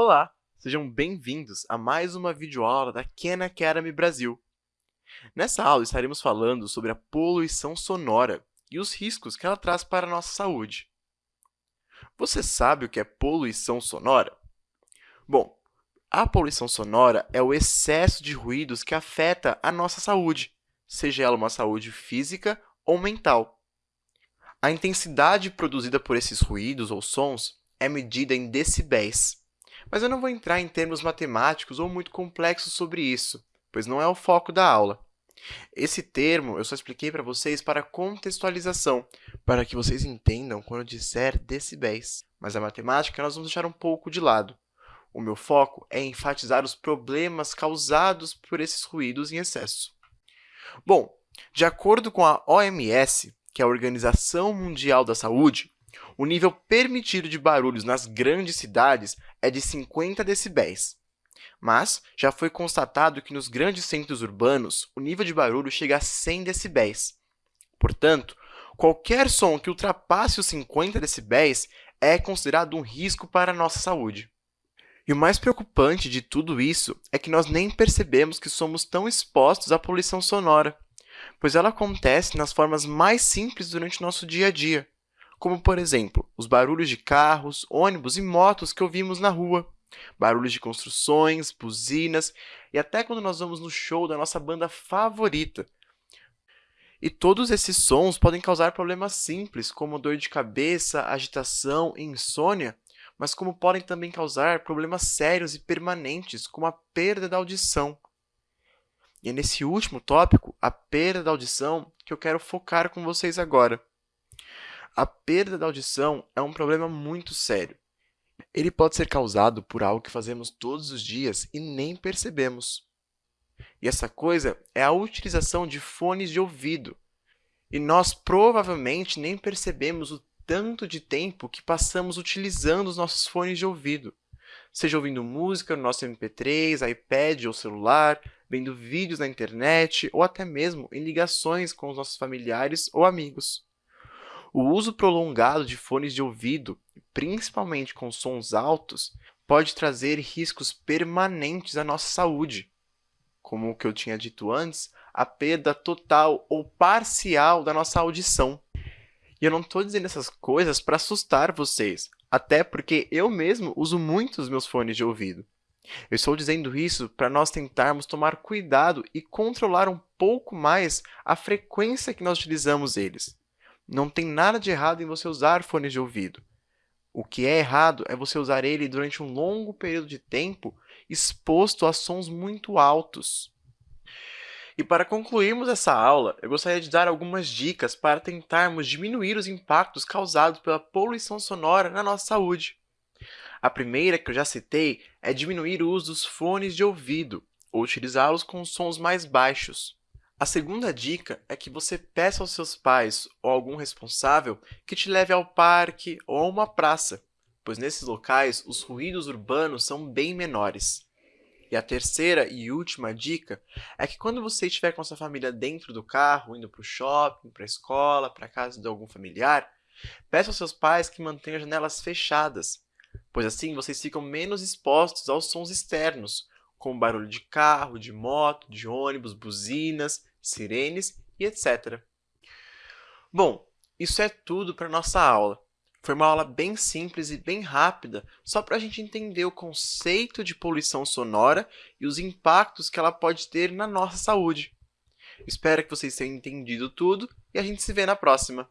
Olá, sejam bem-vindos a mais uma videoaula da Khan Academy Brasil. Nessa aula estaremos falando sobre a poluição sonora e os riscos que ela traz para a nossa saúde. Você sabe o que é poluição sonora? Bom, a poluição sonora é o excesso de ruídos que afeta a nossa saúde, seja ela uma saúde física ou mental. A intensidade produzida por esses ruídos ou sons é medida em decibéis. Mas eu não vou entrar em termos matemáticos ou muito complexos sobre isso, pois não é o foco da aula. Esse termo eu só expliquei para vocês para contextualização, para que vocês entendam quando eu disser decibéis. Mas a matemática nós vamos deixar um pouco de lado. O meu foco é enfatizar os problemas causados por esses ruídos em excesso. Bom, de acordo com a OMS, que é a Organização Mundial da Saúde, o nível permitido de barulhos nas grandes cidades é de 50 decibéis. Mas já foi constatado que nos grandes centros urbanos, o nível de barulho chega a 100 decibéis. Portanto, qualquer som que ultrapasse os 50 decibéis é considerado um risco para a nossa saúde. E o mais preocupante de tudo isso é que nós nem percebemos que somos tão expostos à poluição sonora, pois ela acontece nas formas mais simples durante o nosso dia a dia, como, por exemplo, os barulhos de carros, ônibus e motos que ouvimos na rua, barulhos de construções, buzinas e até quando nós vamos no show da nossa banda favorita. E todos esses sons podem causar problemas simples, como dor de cabeça, agitação e insônia, mas como podem também causar problemas sérios e permanentes, como a perda da audição. E é nesse último tópico, a perda da audição, que eu quero focar com vocês agora. A perda da audição é um problema muito sério. Ele pode ser causado por algo que fazemos todos os dias e nem percebemos. E essa coisa é a utilização de fones de ouvido. E nós provavelmente nem percebemos o tanto de tempo que passamos utilizando os nossos fones de ouvido, seja ouvindo música no nosso MP3, iPad ou celular, vendo vídeos na internet ou até mesmo em ligações com os nossos familiares ou amigos. O uso prolongado de fones de ouvido, principalmente com sons altos, pode trazer riscos permanentes à nossa saúde, como o que eu tinha dito antes, a perda total ou parcial da nossa audição. E eu não estou dizendo essas coisas para assustar vocês, até porque eu mesmo uso muito os meus fones de ouvido. Eu estou dizendo isso para nós tentarmos tomar cuidado e controlar um pouco mais a frequência que nós utilizamos eles. Não tem nada de errado em você usar fones de ouvido. O que é errado é você usar ele durante um longo período de tempo exposto a sons muito altos. E para concluirmos essa aula, eu gostaria de dar algumas dicas para tentarmos diminuir os impactos causados pela poluição sonora na nossa saúde. A primeira, que eu já citei, é diminuir o uso dos fones de ouvido, ou utilizá-los com sons mais baixos. A segunda dica é que você peça aos seus pais ou algum responsável que te leve ao parque ou a uma praça, pois nesses locais os ruídos urbanos são bem menores. E a terceira e última dica é que quando você estiver com a sua família dentro do carro, indo para o shopping, para a escola, para a casa de algum familiar, peça aos seus pais que mantenham as janelas fechadas, pois assim vocês ficam menos expostos aos sons externos, como barulho de carro, de moto, de ônibus, buzinas, sirenes e etc. Bom, isso é tudo para a nossa aula. Foi uma aula bem simples e bem rápida, só para a gente entender o conceito de poluição sonora e os impactos que ela pode ter na nossa saúde. Espero que vocês tenham entendido tudo e a gente se vê na próxima.